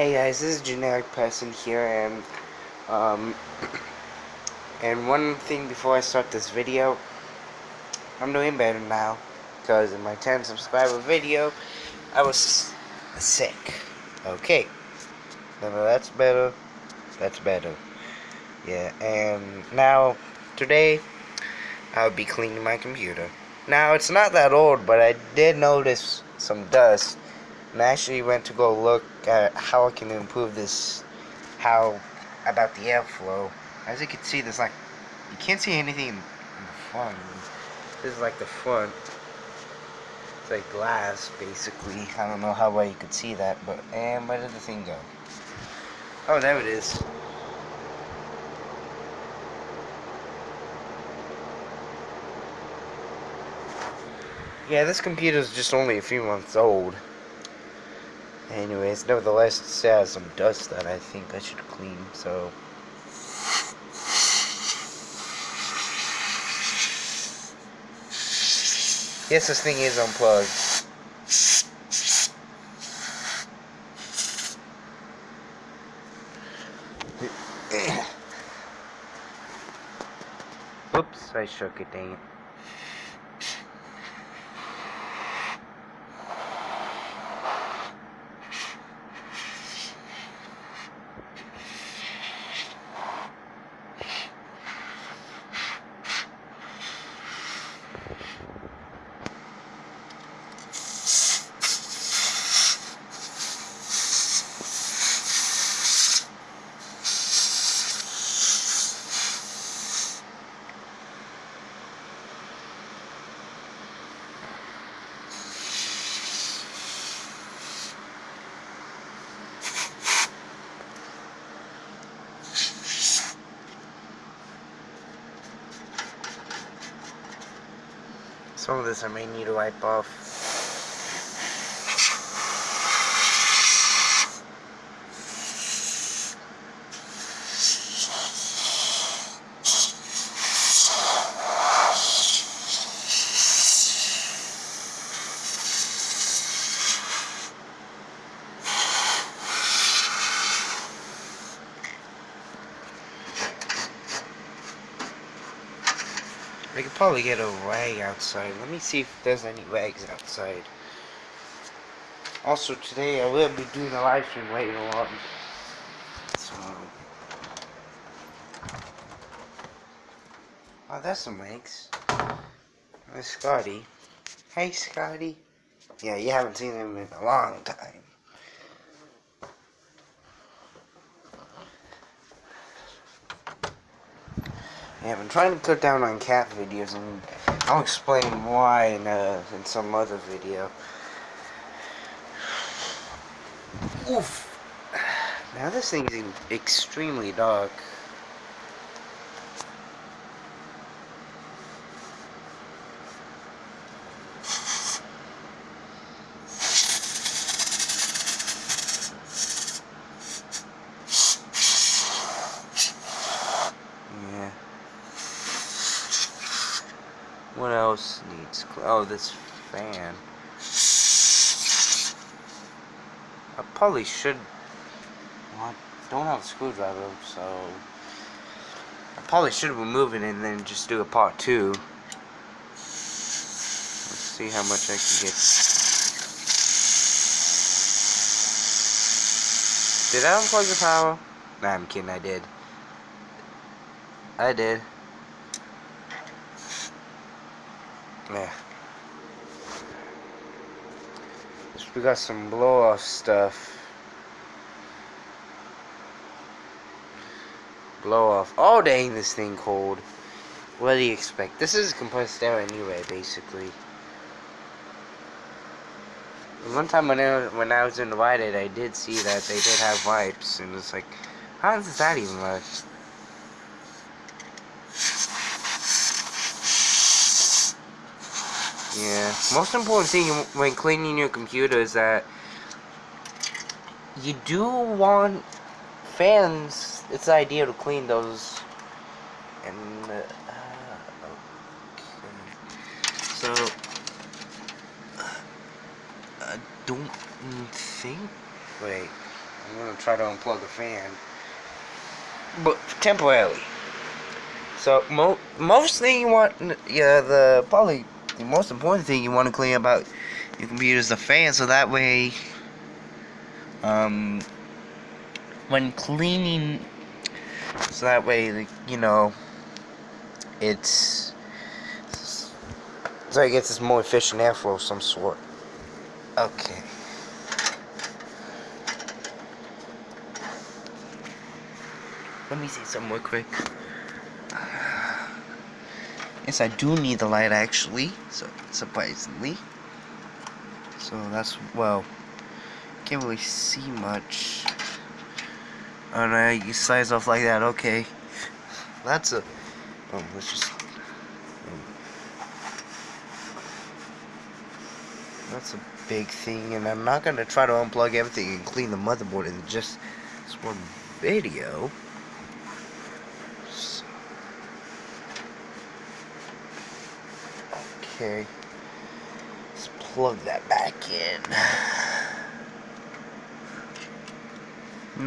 Hey guys, this is Generic Person here, and um, and one thing before I start this video, I'm doing better now, because in my 10 subscriber video, I was sick. Okay, no, no, that's better. That's better. Yeah, and now today I'll be cleaning my computer. Now it's not that old, but I did notice some dust and I actually went to go look at how I can improve this, how, about the airflow. As you can see, there's like, you can't see anything in the front. This is like the front. It's like glass, basically. I don't know how well you could see that, but, and where did the thing go? Oh, there it is. Yeah, this computer is just only a few months old. Anyways, nevertheless, it has some dust that I think I should clean, so... Yes, this thing is unplugged. Oops, I shook it, dang it. Some of this I may need to wipe off. We could probably get a rag outside. Let me see if there's any rags outside. Also, today I will be doing a live stream later on. So. Oh, that's some rags. Scotty. Hey, Scotty. Yeah, you haven't seen him in a long time. Yeah, I've been trying to cut down on cat videos, and I'll explain why in, uh, in some other video. Oof! Now this thing's extremely dark. What else needs... Oh, this fan. I probably should... Well, I don't have a screwdriver, so... I probably should remove it and then just do a part two. Let's see how much I can get. Did I unplug the power? Nah, I'm kidding, I did. I did. Yeah. We got some blow off stuff. Blow off. Oh dang, this thing cold. What do you expect? This is compressed air anyway, basically. One time when I, when I was invited, I did see that they did have wipes, and it's like, how does that even work? Yeah. Most important thing when cleaning your computer is that you do want fans. It's the idea to clean those. And uh, okay. so I don't think. Wait. I'm gonna try to unplug the fan, but temporarily. So mo most thing you want, yeah, the probably the most important thing you want to clean about your computer is the fan, so that way, um, when cleaning, so that way, you know, it's so it gets this more efficient airflow of some sort. Okay. Let me see some more quick. Yes, I do need the light actually, so surprisingly. So that's well, can't really see much. No, you slice off like that. Okay, that's a. Oh, let's just. Um, that's a big thing, and I'm not gonna try to unplug everything and clean the motherboard in just this one video. Okay. Let's plug that back in.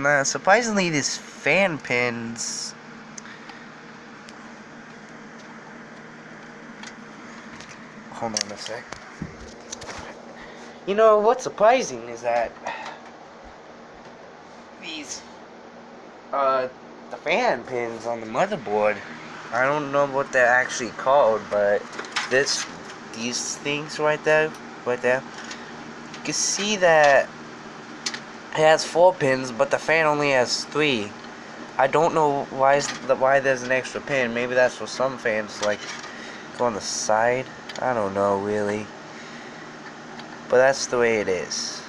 Now, surprisingly, these fan pins... Hold on a sec. You know, what's surprising is that these, uh, the fan pins on the motherboard, I don't know what they're actually called, but this these things right there, right there, you can see that it has four pins, but the fan only has three. I don't know why the, why there's an extra pin. Maybe that's for some fans, like go on the side. I don't know really, but that's the way it is.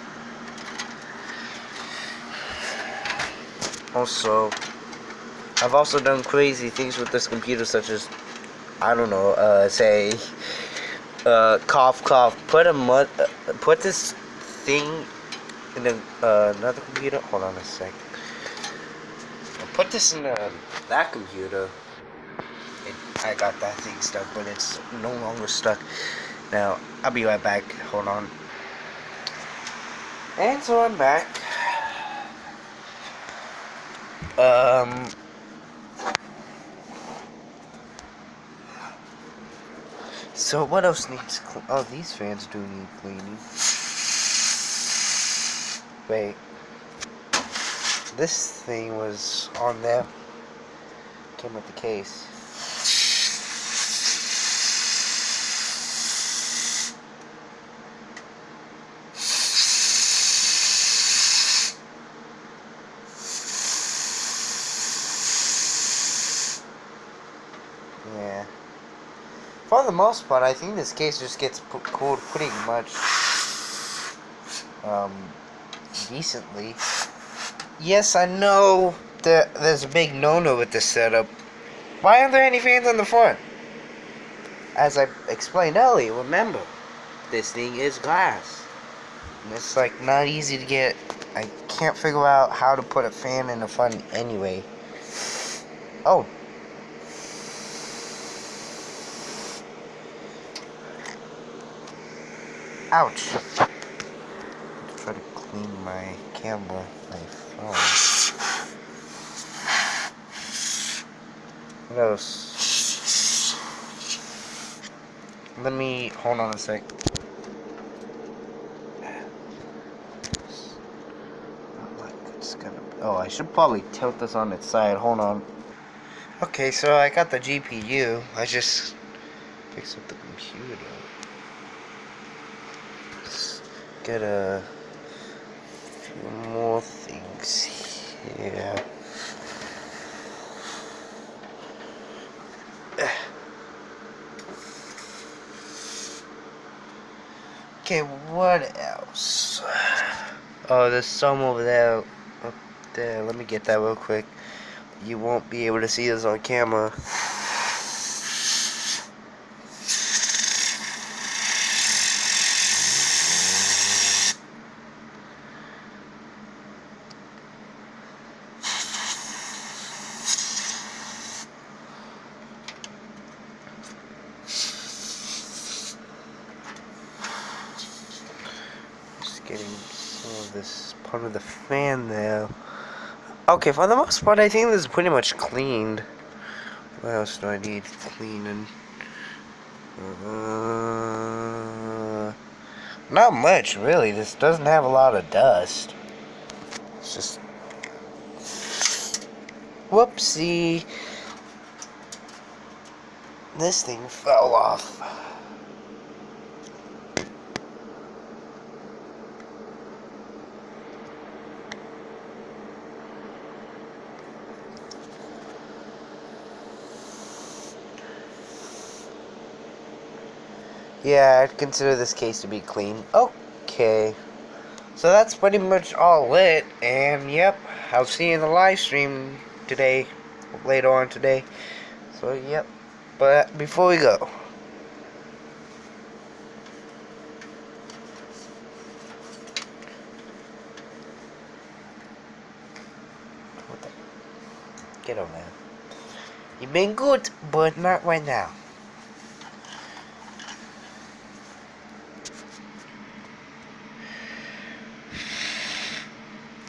Also, I've also done crazy things with this computer, such as I don't know, uh, say uh, cough, cough. Put a mud, uh, put this thing in a, uh, another computer. Hold on a sec. Put this in uh, that computer. It, I got that thing stuck, but it's no longer stuck. Now, I'll be right back. Hold on. And so I'm back. Um. So what else needs Oh, these fans do need cleaning. Wait. This thing was on there. Came with the case. For the most part, I think this case just gets cooled pretty much um, decently. Yes, I know that there's a big no-no with this setup. Why aren't there any fans on the front? As I explained earlier, remember, this thing is glass. And it's like not easy to get. I can't figure out how to put a fan in the front anyway. Oh, Ouch. Try to clean my camera, my phone. What else? Let me, hold on a sec. Oh, I should probably tilt this on its side. Hold on. Okay, so I got the GPU. I just fixed up the computer get a few more things here. Okay, what else? Oh, there's some over there. Up there. Let me get that real quick. You won't be able to see this on camera. Getting some of this part of the fan there. Okay, for the most part, I think this is pretty much cleaned. What else do I need cleaning? Uh, not much, really. This doesn't have a lot of dust. It's just... Whoopsie. This thing fell off. Yeah, I'd consider this case to be clean. Okay. So that's pretty much all lit, and yep, I'll see you in the live stream today, later on today. So yep, but before we go. Get over there. You've been good, but not right now.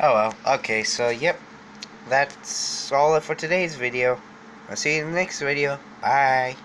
Oh well, okay, so yep, that's all it for today's video. I'll see you in the next video. Bye.